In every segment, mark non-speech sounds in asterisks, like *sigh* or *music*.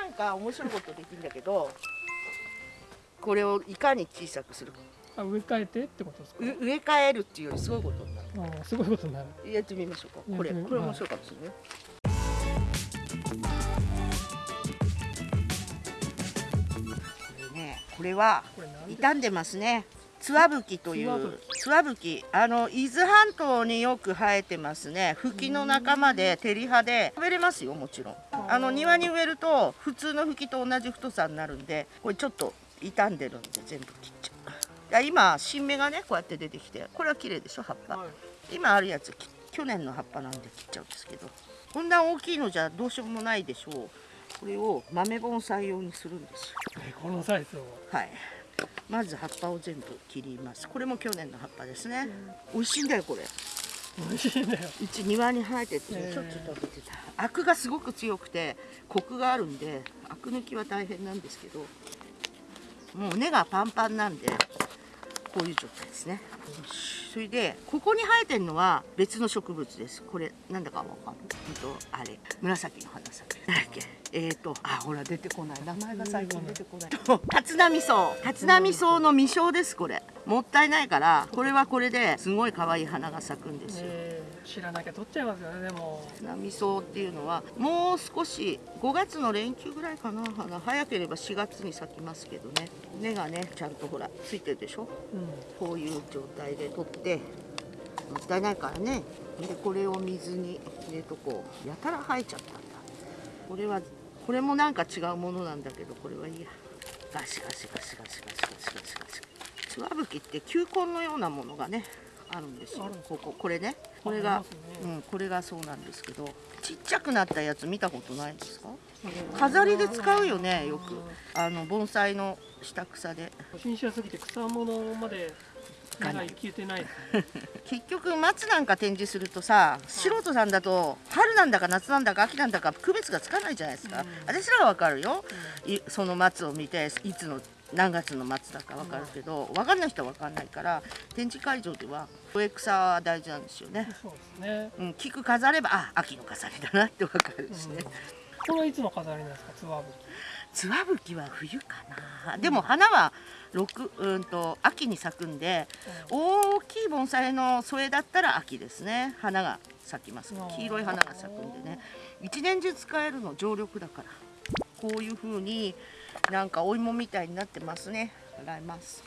なんか面白いことできるんだけどこれをいかに小さくするか。あ植え替えてってことですか？う植え替えるっていうよりすごいことになる。あーすごいことになる。やってみましょうか。これこれ面白いかもしれない、これねこれは傷んでますね。ツワブキというツワブキあの伊豆半島によく生えてますね。フキの仲間で照り葉で。食べれますよもちろん。あの庭に植えると普通のフキと同じ太さになるんでこれちょっと傷んでるんで全部切っちゃう。今新芽がねこうやって出てきてこれは綺麗でしょ葉っぱ。はい。今あるやつき去年の葉っぱなんで切っちゃうんですけど。こんな大きいのじゃどうしようもないでしょう。これを豆盆栽用にするんですこのサイズを。はいまず葉っぱを全部切ります。これも去年の葉っぱですね、美味しいんだよこれ。美味しいんだよ。うち庭に生えてて。へーしょっちゅう食べてた。アクがすごく強くてコクがあるんでアク抜きは大変なんですけどもう根がパンパンなんでこういう状態ですね。それでここに生えてるのは別の植物です。これなんだかわかんないとあれ紫の花咲くだっけ？えっ、とあほら出てこない。名前が最近出てこない。立浪草立浪草の未生ですこれ。もったいないからこれはこれですごい可愛い花が咲くんですよ。えー知らなきゃ取っちゃいますよねでも。波草っていうのはもう少し5月の連休ぐらいかな花早ければ4月に咲きますけどね。根がねちゃんとほらついてるでしょ？うん。こういう状態で取ってもったいないからねでこれを水に入れとこうやたら生えちゃったんだ。これはこれもなんか違うものなんだけどこれはいいや。ガシガシガシガシガシガシガシガシツワブキって球根のようなものがねあるんですよあるんですここ。これね。これあがね。うんこれがそうなんですけどちっちゃくなったやつ見たことないですか？飾りで使うよねよく。あの盆栽の下草で。初心者すぎて草物まで目が行けてない。*laughs* 結局松なんか展示するとさ素人さんだと春なんだか夏なんだか秋なんだか区別がつかないじゃないですか、うん。私らはわかるよ、いその松を見ていつの何月の松だかわかるけど、わかんない人はわかんないから展示会場では植草は大事なんですよね、そうですね。うん、菊飾ればあ秋の飾りだなってわかるしね、これはいつの飾りなんですかツワブキ。ツワブキは冬かな。でも花は六うんと秋に咲くんで大きい盆栽の添だったら秋ですね。花が咲きます。黄色い花が咲くんでね。一年中使えるの常緑だから。こういう風になんかお芋みたいになってますね。洗います。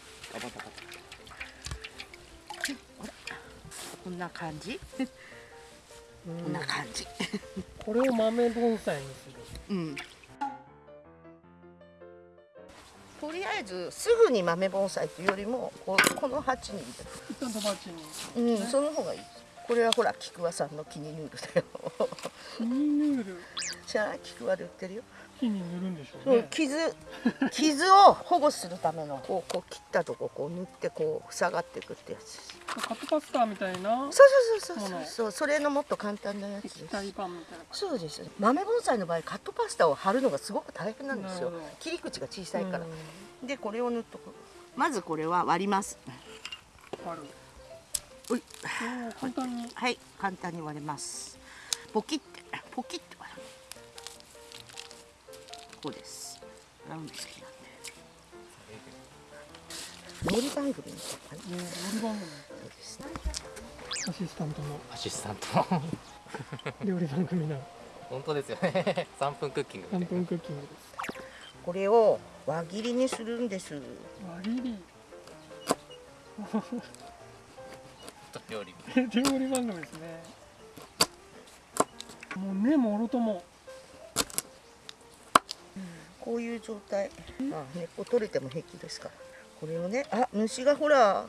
こんな感じ？こんな感じ。これを豆盆栽にする。うん。とりあえずすぐに豆盆栽というよりもこうこの鉢にうんその方がいい。これはほら菊和さんのキニヌールだよ。キニヌール知らない菊和で売ってるよ木に塗るんでしょそううね傷 *laughs* 傷を保護するためのこうこう切ったとここう塗ってこう塞がっていくってやつカットパスターみたいな？そうそうそうそうそう。そうそれのもっと簡単なやつです。液体パンみたいなそうです豆盆栽の場合カットパスタを貼るのがすごく大変なんですよ。切り口が小さいから。うん。でこれを塗っとく。まずこれは割ります。ある。おい簡単に。はい。簡単に割れます。ポキってポキってこうです。ラウンド好きなんで料理番組アシスタントの。アシスタント料理番組の。*laughs* 本当ですよね。*laughs* 3分クッキング。3みたい分クッキングです。これを輪切りにするんです。割りり。な料理料理番組ですね。もうねもろともこういう状態。あ根っこ取れても平気ですから。これをねあ虫がほら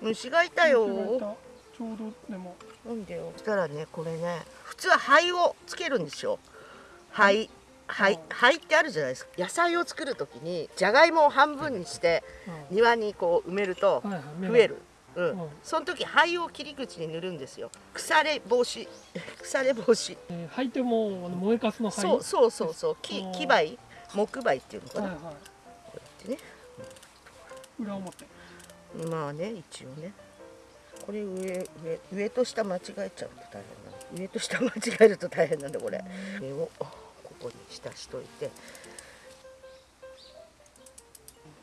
虫がいたよ。ちょうどでも。なんでよ。そしたらねこれね普通は灰をつけるんですよ。灰灰灰ってあるじゃないですか。野菜を作る時にじゃがいもを半分にしてうん。庭にこう埋めると増える、うん。うん。その時灰を切り口に塗るんですよ。腐れ防止。*laughs* 腐れ防止。えー、灰ってもう燃えかすの灰そうそうそうそう。木うん木灰木灰っていうのかな、はいはこうやってね。い裏表。まあね一応ね。これ上上上と下間違えちゃうと大変なの上と下間違えると大変なんだこれ。上をこうこに浸しといて。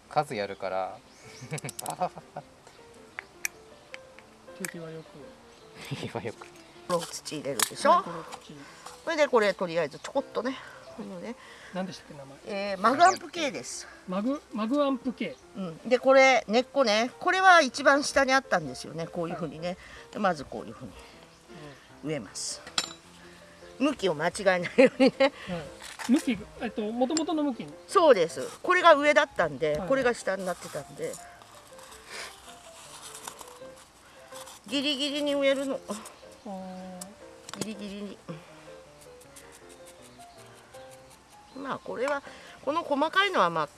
数やるから。手際よく。*laughs* 今よく。この土入れるでしょ？これでこれとりあえずちょこっとねこのね、何でしたっけ名前？えーマグアンプ系です、マグマグアンプ系うん、でこれ根っこね。これは一番下にあったんですよね。こういうふうにね。でまずこういうふうに植えます。向きを間違えないようにね。はい、向きえっと元々の向きにそうです。これが上だったんで、はい。これが下になってたんで。ギリギリに植えるの。ギリギリにまあこれはこの細かいのはまあ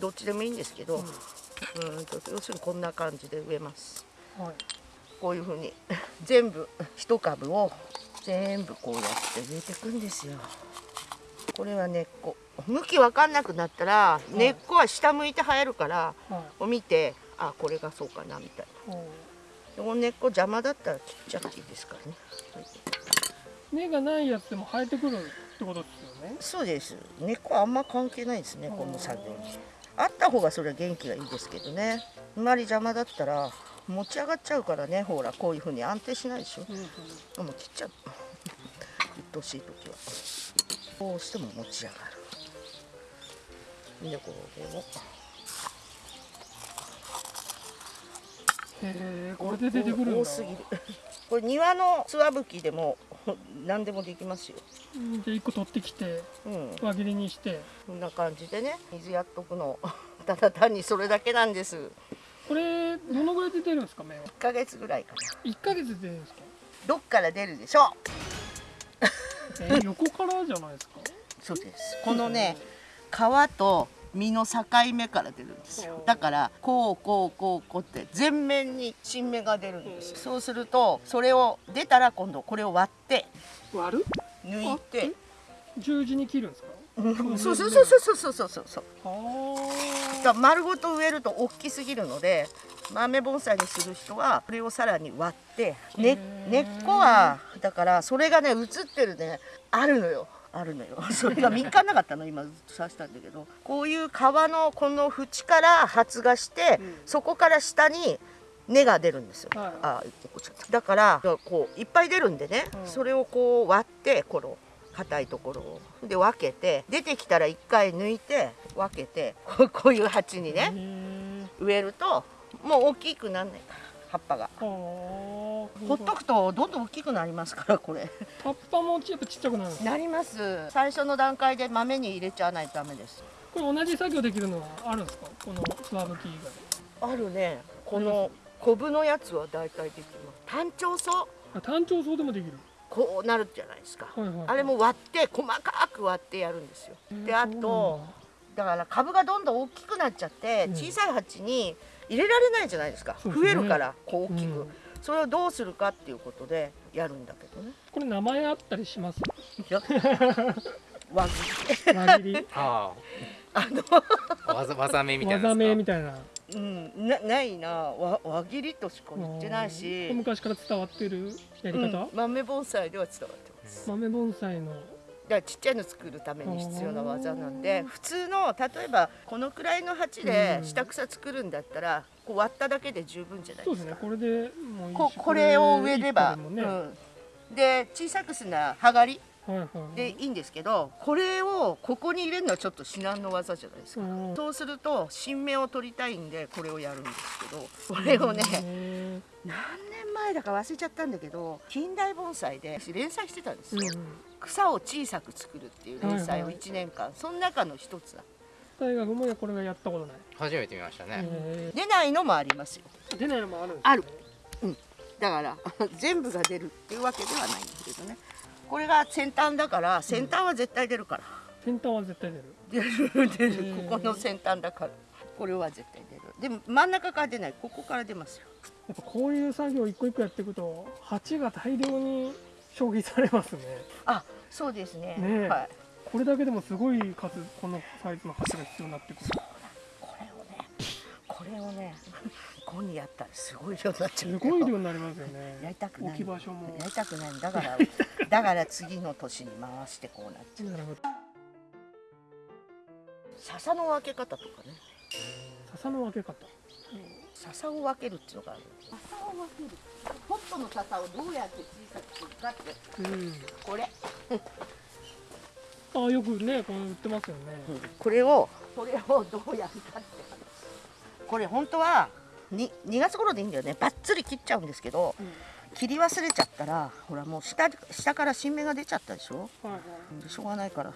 どっちでもいいんですけど、うん、と要するにこんな感じで植えます。はい。こういうふうに *laughs* 全部一株を全部こうやって植えていくんですよ。これは根っこ。向き分かんなくなったらい。根っこは下向いて生えるからはい。こう見てあこれがそうかなみたいな。この根っこ邪魔だったら切っちゃっていいですからね、はい根がないやつでも生えてくるってことですよね。そうです。根っこはあんま関係ないですねこの作業に。あった方がそれは元気がいいですけどね。あんまり邪魔だったら持ち上がっちゃうからねほらこういうふうに安定しないでしょ。うんもう切っちゃう。鬱陶しい時は。こうしても持ち上がる。でこれをへえこれで出てくるんだ。多すぎるこれ庭のつわぶきでも *laughs* 何でもできますよ。うん。で一個取ってきてうん。輪切りにして。こんな感じでね水やっとくの。*laughs* ただ単にそれだけなんです。これどのぐらいで出るんですか芽は？1ヶ月ぐらいかな。一ヶ月で出るんですか？どっから出るでしょう。え横からじゃないですか？*laughs* そうです。このね皮と実の境目から出るんですよ。だからこうこうこうこうって全面に新芽が出るんですそうするとそれを出たら今度これを割って割る？抜いて。十字に切るんですか？うん。そうそうそうそうそうそうそう。*laughs* そうあ。だ丸ごと植えると大きすぎるので豆盆栽にする人はこれをさらに割って、ね根っこはだからそれがね映ってるねあるのよあるのよ。*laughs* それが3日なかったの今刺したんだけど。こういう皮のこの縁から発芽して、うん。そこから下に根が出るんですよ、はい。あだ。からこういっぱい出るんでね、うん。それをこう割ってこの硬いところを。で分けて出てきたら一回抜いて分けてこういう鉢にへねえ植えるともう大きくなんないから葉っぱが。はあほっとくとどんどん大きくなりますからこれ。葉っぱもちょっとちっちゃくなるなります。最初の段階で豆に入れちゃわないとダメです。これ同じ作業できるのはあるんですか？このスワブキ以あるね。このコブのやつは大体できます。単調草外あ単調草でもできる。こうなるじゃないですか。はいはい。あれも割って細かく割ってやるんですよ。であとだから株がどんどん大きくなっちゃってうん小さい鉢に入れられないじゃないですか、ね増えるからこう大きく、うんそれをどうするかっていうことでやるんだけどね。これ名前あったりします？いや。*laughs* 輪切り。輪切り。ああ。のあわざわざめみたいな技名みたたいな。うん。なないな。輪輪切りとしか言ってないうん。し、昔から伝わってるやり方、うん。豆盆栽では伝わってます。豆盆栽の。だからちっちゃいの作るために必要な技なんで普通の例えばこのくらいの鉢でうん下草作るんだったらこう割っただけで十分じゃないでか。そうですすね。これでもここれを植えれば、ね、うん、で小さくするなはいはいでいいんですけどこれをここに入れるのはちょっと至難の技じゃないですか、うんそうすると新芽を取りたいんでこれをやるんですけどこれをねへ何年前だか忘れちゃったんだけど近代盆栽で連載してたんですよ、ーうん。草を小さく作るっていう連載をはいはい1年間、その中の一つだ大学もこれがやったことない、初めて見ましたね、へ出ないのもありますよ。ー出ないのもあるんですねある。だから *laughs* 全部が出るっていうわけではないんですけどね。これが先端だから先端は絶対出るから、先端は絶対出る。出る出る。ここの先端だから。これは絶対出る。でも真ん中から出ない。ここから出ますよ。やっぱこういう作業一個一個やっていくと鉢が大量に消費されますね。あそうですね。ねえ。はいこれだけでもすごい数このサイズの鉢が必要になってくる。これをねこれをねここにやったらすごい量になっちゃうすよごい量になりますよやねりたくない。置き場所も。やりたくない。だから *laughs* だから次の年に回してこうなっちゃう。なるほど笹の分け方とかね。笹の分け方。笹を分けるっていうのがある。笹を分ける。ホットの笹をどうやって小さくするかって。うん。これ、あよくねこの売ってますよね。これをこれをどうやるかって。これ本当はに2月頃でいいんだよね。バッツリ切っちゃうんですけどうん。切り忘れちゃったらほらもう下下から新芽が出ちゃったでしょ？はいはい。でしょうがないから。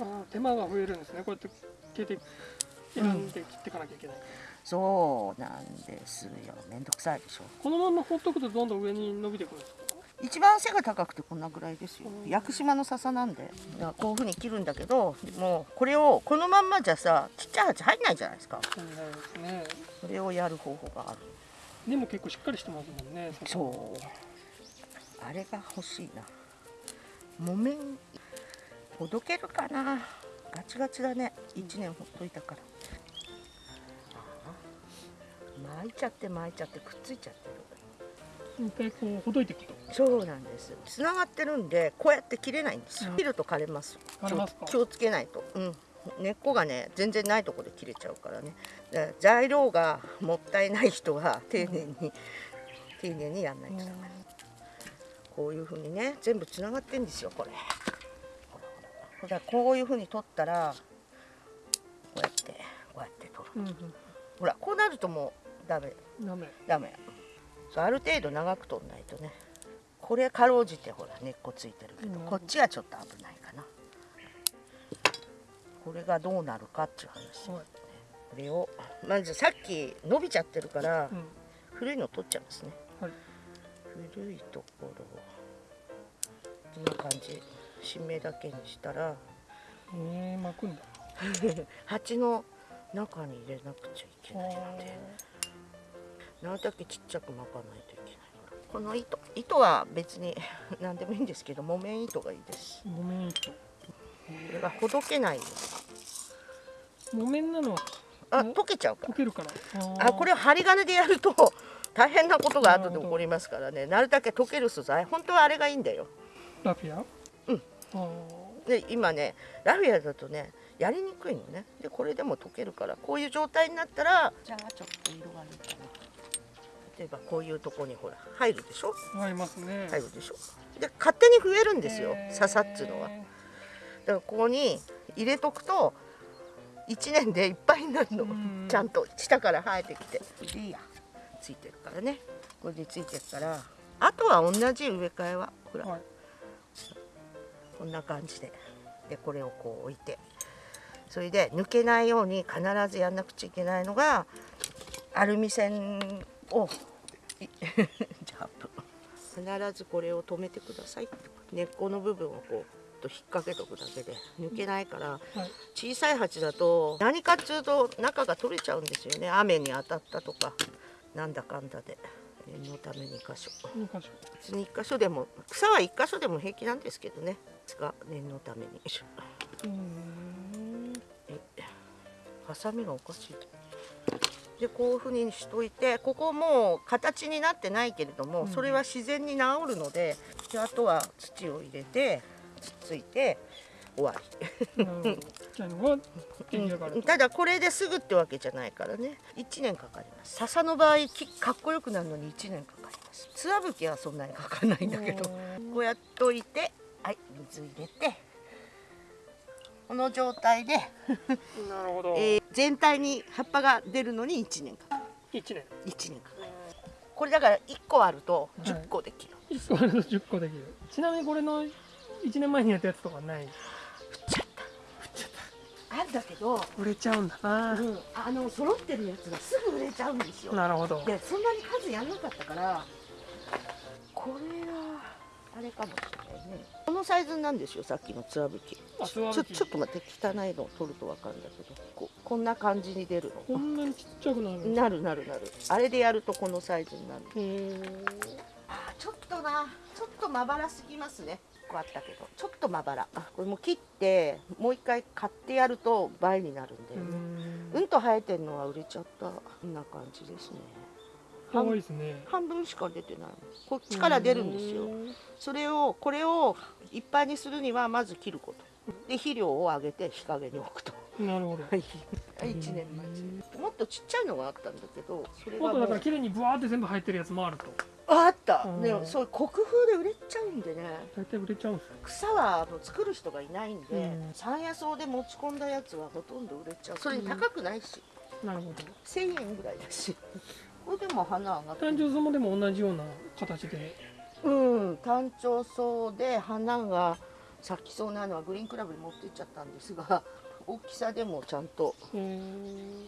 あ手間が増えるんですね。こうやって切って選んで切っていかなきゃいけない、そうなんですよめんどくさいでしょこのまま放っとくとどんどん上に伸びてくるんですか一番背が高くてこんなぐらいですよ。うん。屋久島の笹なんで。だからこういうふうに切るんだけどもうこれをこのまんまじゃさちっちゃい鉢入んないじゃないですか。そうですね。それをやる方法がある。でも結構しっかりしてますもんねそう。あれが欲しいな。木綿。ほどけるかな。ガチガチだね。1年ほっといたから。巻いちゃって巻いちゃってくっついちゃってる一回こうほどいていくとそうなんです。つながってるんでこうやって切れないんですよ。うん。切ると枯れます。枯れますか？気をつけないと。うん。根っこがね全然ないところで切れちゃうからね。材料がもったいない人は丁寧に丁寧にやんないとダメ。こういうふうにね全部つながってんですよこれ。ほらほらこういうふうに取ったらこうやってこうやって取る。うんほらこうなるともうダメ。うんダメ。ダメそうある程度長く取んないとね。これかろうじてほら根っこついてるけど、うん。こっちはちょっと危ないかな。これがどうなるかっていう話、はい。これをまずさっき伸びちゃってるから、うん。古いの取っちゃいますね。はい。古いところをこんな感じ。新芽だけにしたらえー、巻くんだ。*laughs* 鉢の中に入れなくちゃいけないのあでなるだけちっちゃく巻かないといけないから。この糸糸は別に *laughs* 何でもいいんですけど木綿糸がいいです。ー木綿糸。これがほどけない木綿なのはあお溶けちゃうから。溶けるから。あこれを針金でやると *laughs* 大変なことが後で起こりますからね。なるだけ溶ける素材。本当はあれがいいんだよ。ラフィア？うん。あで今ねラフィアだとねやりにくいのね。でこれでも溶けるからこういう状態になったらじゃあちょっと色がいいかな例えばこういうとこにほら入るでしょ？ー合いますね。入るでしょ？で勝手に増えるんですよ笹っつうのは。だからここに入れとくと1年でいっぱいになるの。うんちゃんと下から生えてきて。でいいや。ついてるからね。これでついてるから。あとは同じ植え替えは？ほら、はい。こんな感じで。でこれをこう置いて。それで抜けないように必ずやんなくちゃいけないのがアルミ線をいジャンプ必ずこれを止めてください根っこの部分をこうと引っ掛けとくだけで抜けないからはい。小さい鉢だと何かっつうと中が取れちゃうんですよね。雨に当たったとかなんだかんだで。念のために箇所。二箇所。別に1箇所でも草は1箇所でも平気なんですけどね。が念のために。うーん。えハサミがおかしいでこういうふうにしといてここもう形になってないけれども、うんそれは自然に治るのでであとは土を入れてつっついて終わり。ただこれですぐってわけじゃないからね。1年かかります。笹の場合きかっこよくなるのに1年かかります。つわぶきはそんなにかかんないんだけど。こうやっといてはい水入れてこの状態で、*laughs* なるほど、えー全体に葉っぱが出るのに1年かかる。一年。1年かかる。これだから1個あるとはい10個できる、一個あると10個できる。ちなみにこれの1年前にやったやつとかない？あんだけど、売れちゃうんだな、うん、あの揃ってるやつがすぐ売れちゃうんですよ。なるほど。でそんなに数やんなかったからこれはあれかもしれないねこのサイズなんですよさっきのつわぶきちょちょっと待って汚いのを取ると分かるんだけどここんな感じに出るこのんなにちっちゃくなるなるなるなる。あれでやるとこのサイズになる。あーちょっとな。ちょっとまばらすぎますね。こうあったけど。ちょっとまばら。あこれもう切ってもう一回買ってやると倍になるんだよね。ううんと生えてるのは売れちゃった。こんな感じですねいですね。半分しか出てない。こっちから出るんですよ。それをこれをいっぱいにするにはまず切ること。で肥料をあげて日陰に置くと。なるほど。はい。1年待ち。もっとちっちゃいのがあったんだけどそれもっとだから綺麗にブワーって全部入ってるやつもあると。ああった。うん。でもそういう国風で売れちゃうんでね。大体売れちゃうんですよ。草はあの作る人がいないんで、うん。山野草で持ち込んだやつはほとんど売れちゃう。それに高くないし、なるほど。1000円ぐらいだしこれでも花上がって誕生草もでも同じような形で。うん単調草で花が咲きそうなのはグリーンクラブに持ってっちゃったんですが *laughs* 大きさでもちゃんと。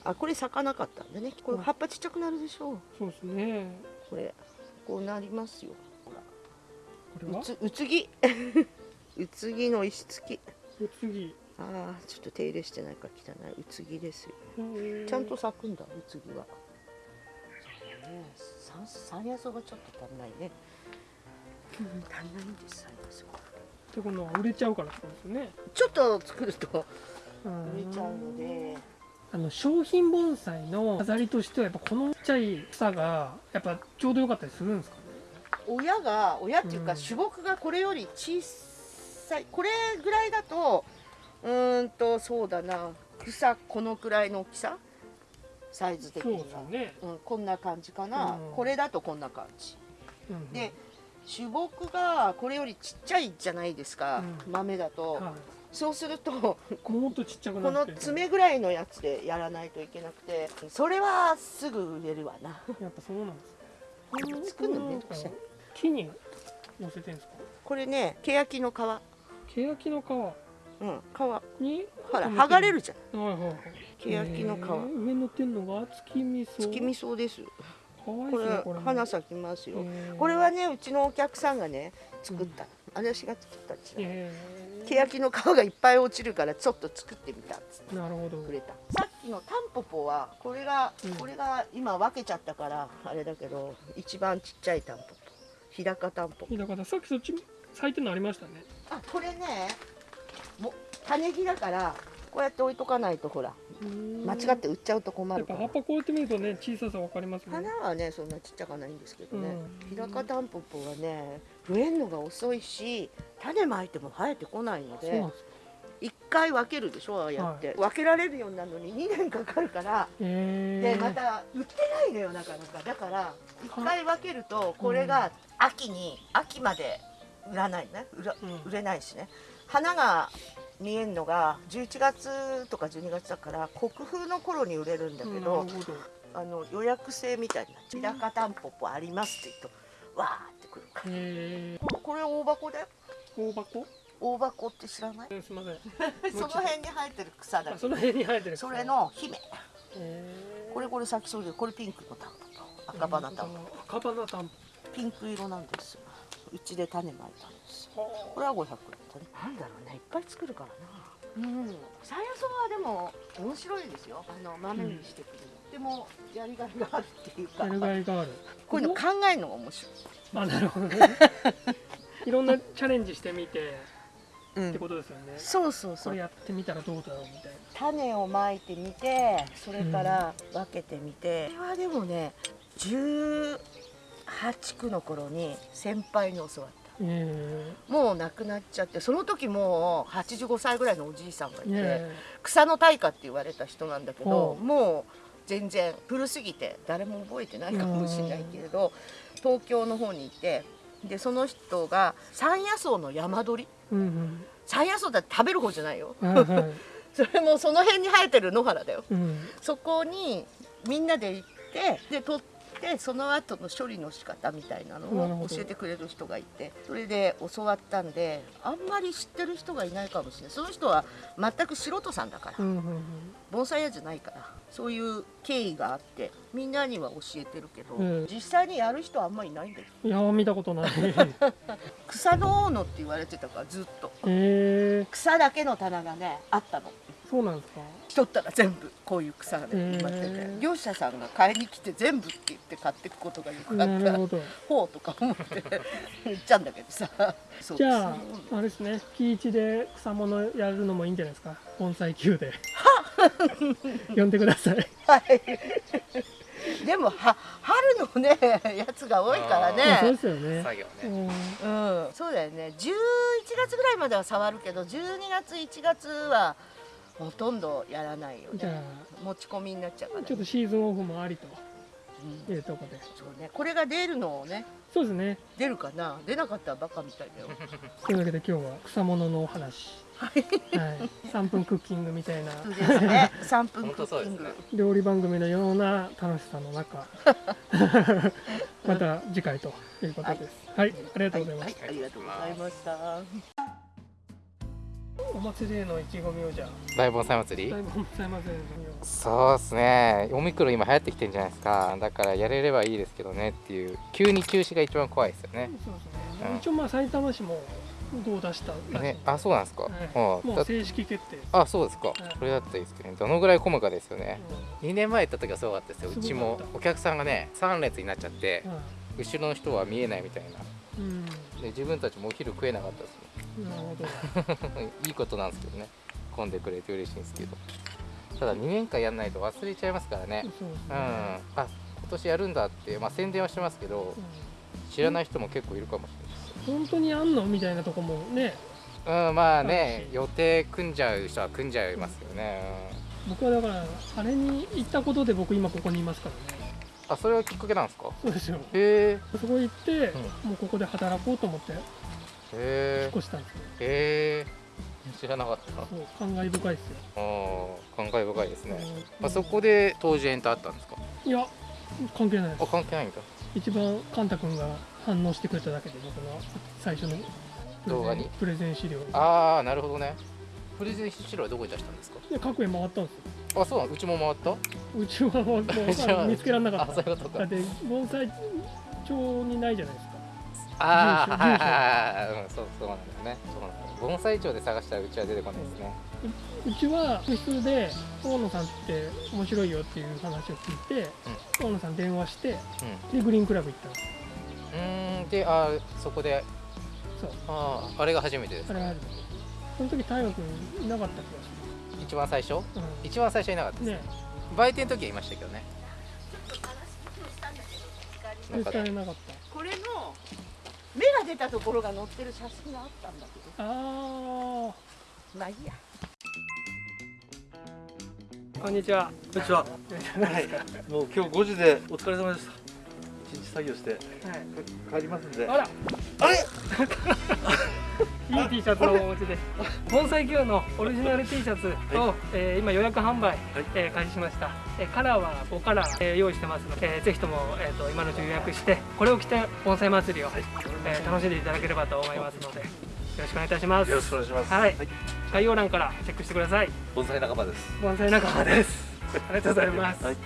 あこれ咲かなかったんでね。これ葉っぱちっちゃくなるでしょ。うそうですね。これこうなりますよ。ほら。これは？うつうつぎ。*laughs* うつぎの石付き。お次ああちょっと手入れしてないから汚い。うつぎですよ。ちゃんと咲くんだうつぎはね山山野草がちょっと足んないね、うん、足んないんです山野草ってことは売れちゃうからですよね。ちょっと作ると。うん。売れちゃうので。あの商品盆栽の飾りとしてはやっぱこのちっちゃい草がやっぱちょうど良かったりするんですかね？親が親っていうかうん。種木がこれより小さいこれぐらいだとうーんとそうだな草このくらいの大きさ？サイズ的には。ですよね、うん、こんな感じかな、うん。これだとこんな感じ。うんで種木がこれよりちっちゃいじゃないですか、うん。豆だと、はそうするとい、もっとちっちゃくこの爪ぐらいのやつでやらないといけなくてそれはすぐ売れるわな。やっぱそうなんです。ね作るのめんどくさい。木に乗せてるんですか？これね欅の皮。欅の皮うん。皮に？ほら剥がれるじゃん。はいはいはい。欅の皮上に乗ってんのが月味噌月味噌です。かわいいこれですねこれ。花咲きますよ。これはねうちのお客さんがね作った。の、私が作ったんですよ。へ欅の皮がいっぱい落ちるからちょっと作ってみたっつって。ーなるほど。くれた。さっきのタンポポはこれが、うん。これが今分けちゃったからあれだけど一番ちっちゃいタンポポ。日高タンポポ。だからさっきそっち咲いてるのありましたね。あこれねも種木だからこうやって置いとかないとほら間違って売っちゃうと困やっぱるから葉っぱこうやって見るとね小ささわかりますね。花はねそんなちっちゃかないんですけどね、うん。日高タンポポはね増えるのが遅いし種まいても生えてこないのでそうなんですか。一回分けるでしょああやって、分けられるようになるのに2年かかるからでまた売ってないのよなかなか。だから一回分けるとこれが秋に秋まで売らないね。売らうん。売れないしね花が見えるのが11月とか12月だから国風の頃に売れるんだけど、あの予約制みたいにな日高タンポポありますって言うとわーってくるから。へここれ大箱だよー大箱？大箱って知らない？えーすみません。*laughs* その辺に生えてる草だその辺に生えてるそれの姫。これこれ咲きそうでこれピンクのタンポポ赤花タンポポ。赤花タンピンク色なんですよ。うちで種まいたんですよポこれは500円なんだろうね。いっぱい作るからな。うん。山野草はでも面白いですよ。あの豆にしてくるの、でもやりがいがあるっていうか。やるがいがある。こういうの考えるのが面白い。あなるほどね。*laughs* いろんなチャレンジしてみてうってことですよね。そうそうそう。これやってみたらどうだろうみたいな。種をまいてみてそれから分けてみて、これはでもね18区の頃に先輩に教わった。えもう亡くなっちゃってその時もう85歳ぐらいのおじいさんがいて、え。草の大家って言われた人なんだけどもう全然古すぎて誰も覚えてないかもしれないけれど東京の方にいてでその人が山野草の山鳥。うん山野草だって食べる方じゃないよ。うん *laughs* それもその辺に生えてる野原だよ。うん。そこにみんなで行ってで取ってその後の処理の仕方みたいなのを教えてくれる人がいてそれで教わったんであんまり知ってる人がいないかもしれない。その人は全く素人さんだから。盆栽屋じゃないから。そういう経緯があってみんなには教えてるけど、うん。実際にやる人はあんまりいないんだよ。いや見たことない。*laughs* 草の大野って言われてたからずっと。えー、草だけの棚がねあったのそうなんですか？取ったら全部こういう草が埋まってて業者さんが買いに来て全部って言って買っていくことがよくあった。なるほど。ほうとか思って。言っちゃうんだけどさ。*laughs* そうじゃああれですね。木一で草物やるのもいいんじゃないですか？盆栽球で。呼んでください。はい。でもは春のねやつが多いからまあそうでね。すよね。作業うねん。うん、そうだよね。11月ぐらいまでは触るけど、12月1月はほとんどやらないよじゃね。持ち込みになっちゃうから、ね。あちょっとシーズンオフもありとうんいうところでそうね。これが出るのをね、そうですね出るかな？出なかったらバカみたいだよ。*laughs* というわけで今日は草物のお話はい3分クッキングみたいなそうですね。*laughs* 3分本クッキング。ね料理番組のような楽しさの中 *laughs* また次回ということですはい、ありがとうございます、はい、ありがとうございました。お祭りへの意気込みをじゃあ。大盆栽祭り？だいぶございませんそうですね。オミクロン今流行ってきてるんじゃないですか。だからやれればいいですけどねっていう。急に中止が一番怖いですよね。そうですね、うん。一応まあ埼玉市もどう出したね。あそうなんですか、はい。うん。だもう正式決定、あそうですか、い。それだったらいいですけどね。どのぐらい混むかですよね。う2年前行った時はすごかったですよ。うちもお客さんがね3列になっちゃってん。は後ろの人は見えないみたいな。うん。で自分たちもお昼食えなかったですなるほど。ね *laughs* いいことなんですけどね。混んでくれて嬉しいんですけど。ただ2年間やんないと忘れちゃいますからね。ねうん。あ今年やるんだって、まあ、宣伝はしてますけどう知らない人も結構いるかもしん本当にあんのみたいなとこもね。れないうんまああね予定組んじゃう人は組んじゃいますよね、僕はだからあれに行ったことで僕今ここにいますからね。うん、あそれはきっかけなんですか？そうですよ。へえそこ行って、もうここで働こうと思って引っへえ越したんですよ。へえ知らなかった。そう感慨深いですよ、あー感慨深いですね、うん。あそこで当時エンターあったんですか？いや関係ないであす関係ないんだ。一番カンタ君が反応してくれただけで僕の最初の動画に？プレゼン資料にああなるほどね。プレゼン資料はどこに出したんですか？で各園回ったんですよ。あそうなの？うちも回った？うちはもう *laughs* うちは。見つけられなかあった。そういうことか。だって盆栽帳にないじゃないですかああはいはいはい。はいうんそうそうなんだよね。そうなんだよ。盆栽庁で探したらうちは出てこないですね。うちは部室で大野さんって面白いよっていう話を聞いて、大野さん電話してうでグリーンクラブ行ったんですんうーん。であーそこで。そう。あああれが初めてですか？あれはその時太陽君いなかった気が一番最初？する、一番最初いなかったですうん、ね。売店の時はいましたけどね。え見つからなかっこれの芽が出たところが載ってる写真があったんだけたあど、まあいいや。あこんにちはこんにちは。はい。もう今日5時でお疲れ様でした。一日作業して帰りますんで。あらあれ？*laughs* いい T シャツをお持ちです。盆栽業のオリジナル T シャツを、はえー今予約販売、はい。えー開始しました、えーカラーは5カラー、えー用意してますので、えーぜひとも、えー、と今のうち予約してこれを着て盆栽祭りを、えー楽しんでいただければと思いますのでよろしくお願いいたします。よろしくお願いします。はい。概要欄からチェックしてください。盆栽仲間です。盆栽仲間です。ありがとうございます、はい